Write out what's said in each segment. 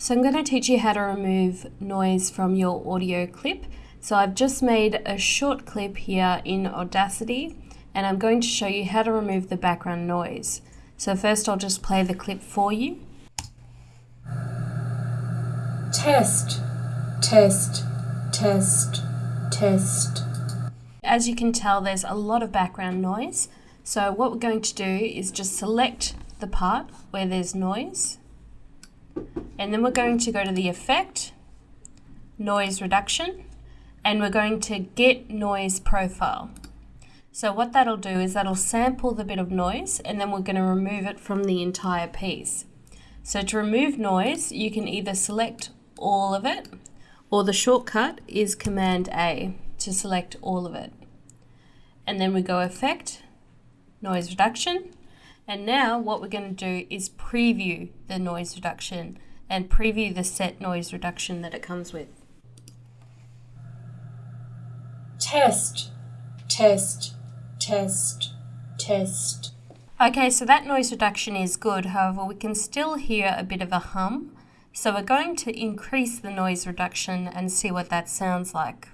So I'm going to teach you how to remove noise from your audio clip. So I've just made a short clip here in Audacity and I'm going to show you how to remove the background noise. So first I'll just play the clip for you. Test, test, test, test. As you can tell there's a lot of background noise. So what we're going to do is just select the part where there's noise and then we're going to go to the effect, noise reduction, and we're going to get noise profile. So what that'll do is that'll sample the bit of noise and then we're going to remove it from the entire piece. So to remove noise, you can either select all of it or the shortcut is Command A to select all of it. And then we go Effect, Noise Reduction, and now what we're going to do is preview the noise reduction and preview the set noise reduction that it comes with. Test, test, test, test. Okay, so that noise reduction is good, however we can still hear a bit of a hum. So we're going to increase the noise reduction and see what that sounds like.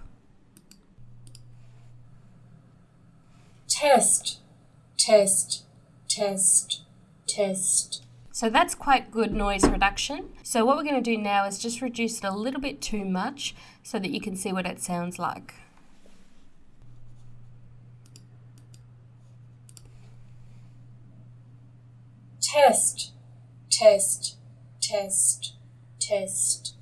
Test, test, test, test. So that's quite good noise reduction. So what we're going to do now is just reduce it a little bit too much so that you can see what it sounds like. Test, test, test, test.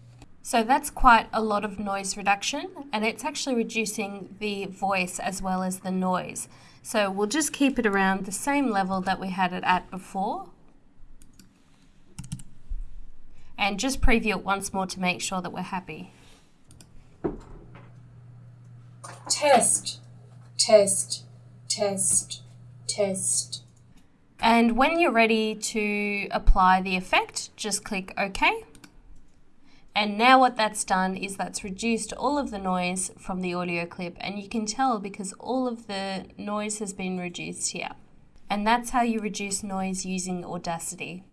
So that's quite a lot of noise reduction and it's actually reducing the voice as well as the noise. So we'll just keep it around the same level that we had it at before and just preview it once more to make sure that we're happy. Test, test, test, test. And when you're ready to apply the effect, just click OK. And now what that's done is that's reduced all of the noise from the audio clip and you can tell because all of the noise has been reduced here. And that's how you reduce noise using Audacity.